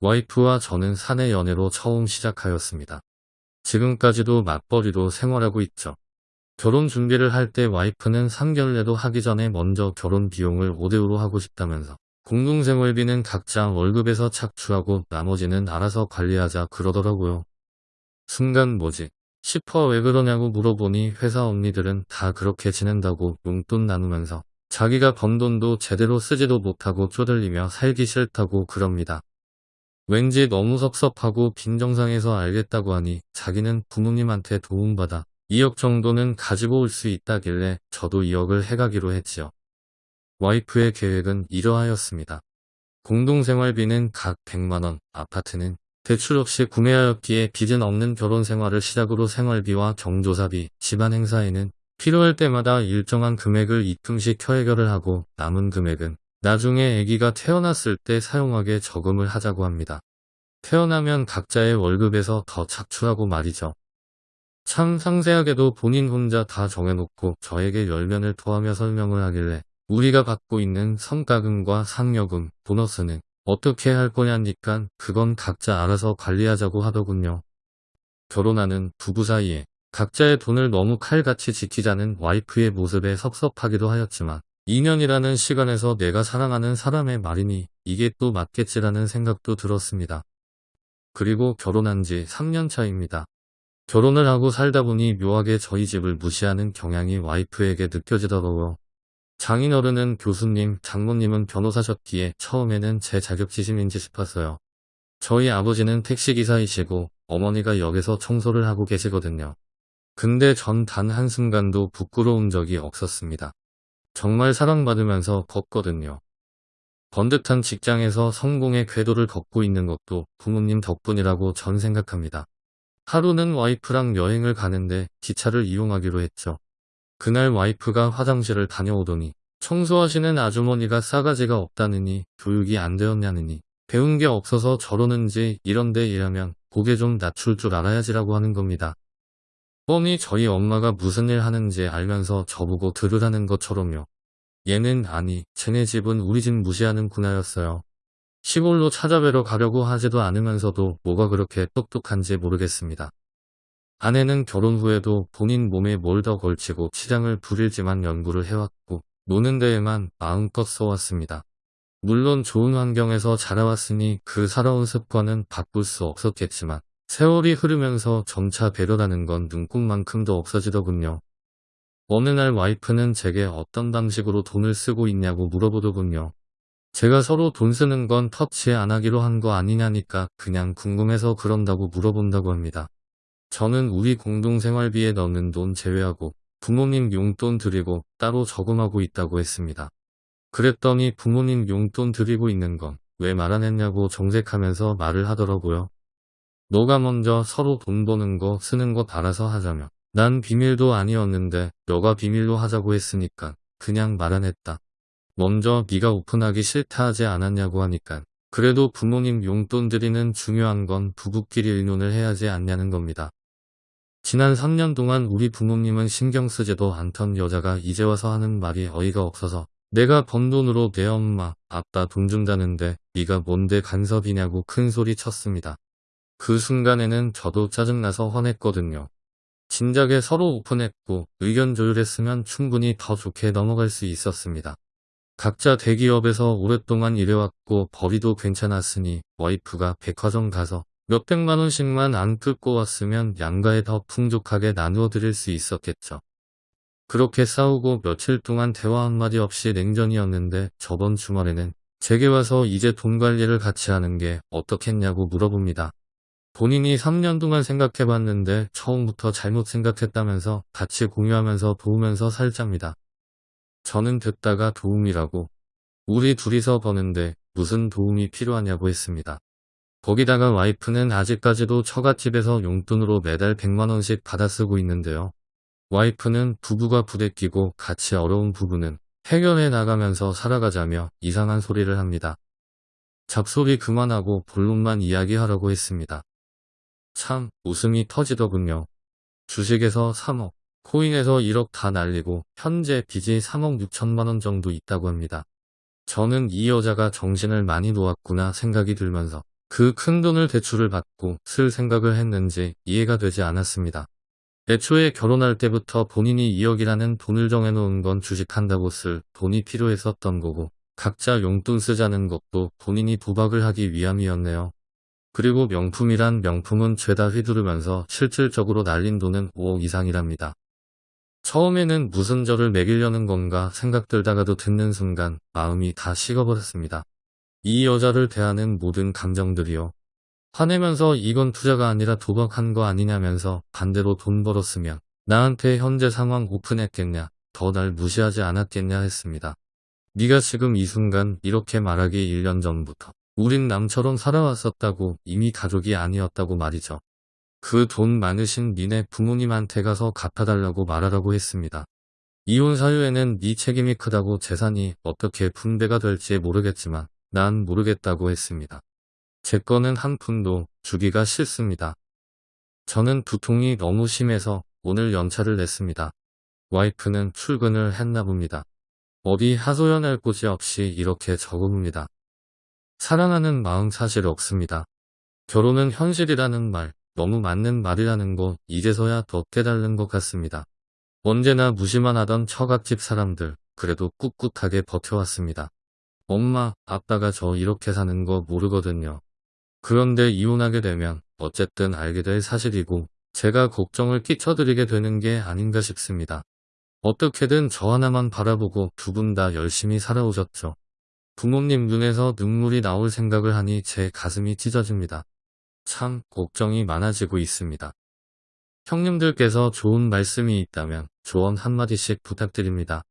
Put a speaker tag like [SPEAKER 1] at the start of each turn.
[SPEAKER 1] 와이프와 저는 사내 연애로 처음 시작하였습니다. 지금까지도 맞벌이로 생활하고 있죠. 결혼 준비를 할 때 와이프는 3개월내도 하기 전에 먼저 결혼 비용을 5대5로 하고 싶다면서 공동생활비는 각자 월급에서 착취하고 나머지는 알아서 관리하자 그러더라고요. 순간 뭐지? 싶어 왜 그러냐고 물어보니 회사 언니들은 다 그렇게 지낸다고 용돈 나누면서 자기가 번 돈도 제대로 쓰지도 못하고 쪼들리며 살기 싫다고 그럽니다. 왠지 너무 섭섭하고 빈정상해서 알겠다고 하니 자기는 부모님한테 도움받아 2억 정도는 가지고 올 수 있다길래 저도 2억을 해가기로 했지요. 와이프의 계획은 이러하였습니다. 공동생활비는 각 100만원, 아파트는 대출 없이 구매하였기에 빚은 없는 결혼 생활을 시작으로 생활비와 경조사비, 집안 행사에는 필요할 때마다 일정한 금액을 입금시켜 해결을 하고 남은 금액은 나중에 아기가 태어났을 때 사용하게 저금을 하자고 합니다. 태어나면 각자의 월급에서 더 착취하고 말이죠. 참 상세하게도 본인 혼자 다 정해놓고 저에게 열면을 토하며 설명을 하길래 우리가 받고 있는 성과금과 상여금, 보너스는 어떻게 할 거냐니까 그건 각자 알아서 관리하자고 하더군요. 결혼하는 부부 사이에 각자의 돈을 너무 칼같이 지키자는 와이프의 모습에 섭섭하기도 하였지만 2년이라는 시간에서 내가 사랑하는 사람의 말이니 이게 또 맞겠지라는 생각도 들었습니다. 그리고 결혼한 지 3년 차입니다. 결혼을 하고 살다 보니 묘하게 저희 집을 무시하는 경향이 와이프에게 느껴지더라고요. 장인어른은 교수님, 장모님은 변호사셨기에 처음에는 제 자격지심인지 싶었어요. 저희 아버지는 택시기사이시고 어머니가 역에서 청소를 하고 계시거든요. 근데 전 단 한순간도 부끄러운 적이 없었습니다. 정말 사랑받으면서 걷거든요. 번듯한 직장에서 성공의 궤도를 걷고 있는 것도 부모님 덕분이라고 전 생각합니다. 하루는 와이프랑 여행을 가는데 기차를 이용하기로 했죠. 그날 와이프가 화장실을 다녀오더니 청소하시는 아주머니가 싸가지가 없다느니 교육이 안 되었냐느니 배운 게 없어서 저러는지 이런데 일하면 고개 좀 낮출 줄 알아야지라고 하는 겁니다. 뻔히 저희 엄마가 무슨 일 하는지 알면서 저보고 들으라는 것처럼요. 얘는 아니, 쟤네 집은 우리 집 무시하는 구나였어요. 시골로 찾아뵈러 가려고 하지도 않으면서도 뭐가 그렇게 똑똑한지 모르겠습니다. 아내는 결혼 후에도 본인 몸에 뭘 더 걸치고 치장을 부릴지만 연구를 해왔고 노는 데에만 마음껏 써왔습니다. 물론 좋은 환경에서 자라왔으니 그 살아온 습관은 바꿀 수 없었겠지만 세월이 흐르면서 점차 배려라는 건 눈꽃만큼도 없어지더군요. 어느 날 와이프는 제게 어떤 방식으로 돈을 쓰고 있냐고 물어보더군요. 제가 서로 돈 쓰는 건 터치 안 하기로 한 거 아니냐니까 그냥 궁금해서 그런다고 물어본다고 합니다. 저는 우리 공동생활비에 넣는 돈 제외하고 부모님 용돈 드리고 따로 저금하고 있다고 했습니다. 그랬더니 부모님 용돈 드리고 있는 건 왜 말 안 했냐고 정색하면서 말을 하더라고요. 너가 먼저 서로 돈 버는 거 쓰는 거 알아서 하자며 난 비밀도 아니었는데 너가 비밀로 하자고 했으니까 그냥 말 안 했다. 먼저 네가 오픈하기 싫다 하지 않았냐고 하니까 그래도 부모님 용돈 드리는 중요한 건 부부끼리 의논을 해야지 않냐는 겁니다. 지난 3년 동안 우리 부모님은 신경 쓰지도 않던 여자가 이제 와서 하는 말이 어이가 없어서 내가 번 돈으로 내 엄마, 아빠 돈 준다는데 네가 뭔데 간섭이냐고 큰 소리 쳤습니다. 그 순간에는 저도 짜증나서 화냈거든요. 진작에 서로 오픈했고 의견 조율했으면 충분히 더 좋게 넘어갈 수 있었습니다. 각자 대기업에서 오랫동안 일해왔고 벌이도 괜찮았으니 와이프가 백화점 가서 몇백만 원씩만 안 뜯고 왔으면 양가에 더 풍족하게 나누어 드릴 수 있었겠죠. 그렇게 싸우고 며칠 동안 대화 한마디 없이 냉전이었는데 저번 주말에는 제게 와서 이제 돈 관리를 같이 하는 게 어떻겠냐고 물어봅니다. 본인이 3년 동안 생각해봤는데 처음부터 잘못 생각했다면서 같이 공유하면서 도우면서 살자입니다. 저는 듣다가 도움이라고 우리 둘이서 버는데 무슨 도움이 필요하냐고 했습니다. 거기다가 와이프는 아직까지도 처갓집에서 용돈으로 매달 100만원씩 받아 쓰고 있는데요. 와이프는 부부가 부대끼고 같이 어려운 부부는 해결해 나가면서 살아가자며 이상한 소리를 합니다. 잡소리 그만하고 본론만 이야기하라고 했습니다. 참 웃음이 터지더군요. 주식에서 3억, 코인에서 1억 다 날리고 현재 빚이 3억 6천만원 정도 있다고 합니다. 저는 이 여자가 정신을 많이 놓았구나 생각이 들면서 그 큰 돈을 대출을 받고 쓸 생각을 했는지 이해가 되지 않았습니다. 애초에 결혼할 때부터 본인이 2억이라는 돈을 정해놓은 건 주식한다고 쓸 돈이 필요했었던 거고 각자 용돈 쓰자는 것도 본인이 도박을 하기 위함이었네요. 그리고 명품이란 명품은 죄다 휘두르면서 실질적으로 날린 돈은 5억 이상이랍니다. 처음에는 무슨 저를 매기려는 건가 생각 들다가도 듣는 순간 마음이 다 식어버렸습니다. 이 여자를 대하는 모든 감정들이요. 화내면서 이건 투자가 아니라 도박한 거 아니냐면서 반대로 돈 벌었으면 나한테 현재 상황 오픈했겠냐, 더 날 무시하지 않았겠냐 했습니다. 네가 지금 이 순간 이렇게 말하기 1년 전부터 우린 남처럼 살아왔었다고 이미 가족이 아니었다고 말이죠. 그 돈 많으신 니네 부모님한테 가서 갚아달라고 말하라고 했습니다. 이혼 사유에는 네 책임이 크다고 재산이 어떻게 분배가 될지 모르겠지만 난 모르겠다고 했습니다. 제 거는 한 푼도 주기가 싫습니다. 저는 두통이 너무 심해서 오늘 연차를 냈습니다. 와이프는 출근을 했나 봅니다. 어디 하소연할 곳이 없이 이렇게 적어봅니다. 사랑하는 마음 사실 없습니다. 결혼은 현실이라는 말, 너무 맞는 말이라는 거 이제서야 더 깨달는 것 같습니다. 언제나 무시만 하던 처갓집 사람들, 그래도 꿋꿋하게 버텨왔습니다. 엄마, 아빠가 저 이렇게 사는 거 모르거든요. 그런데 이혼하게 되면 어쨌든 알게 될 사실이고 제가 걱정을 끼쳐드리게 되는 게 아닌가 싶습니다. 어떻게든 저 하나만 바라보고 두 분 다 열심히 살아오셨죠. 부모님 눈에서 눈물이 나올 생각을 하니 제 가슴이 찢어집니다. 참 걱정이 많아지고 있습니다. 형님들께서 좋은 말씀이 있다면 조언 한마디씩 부탁드립니다.